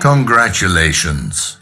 Congratulations.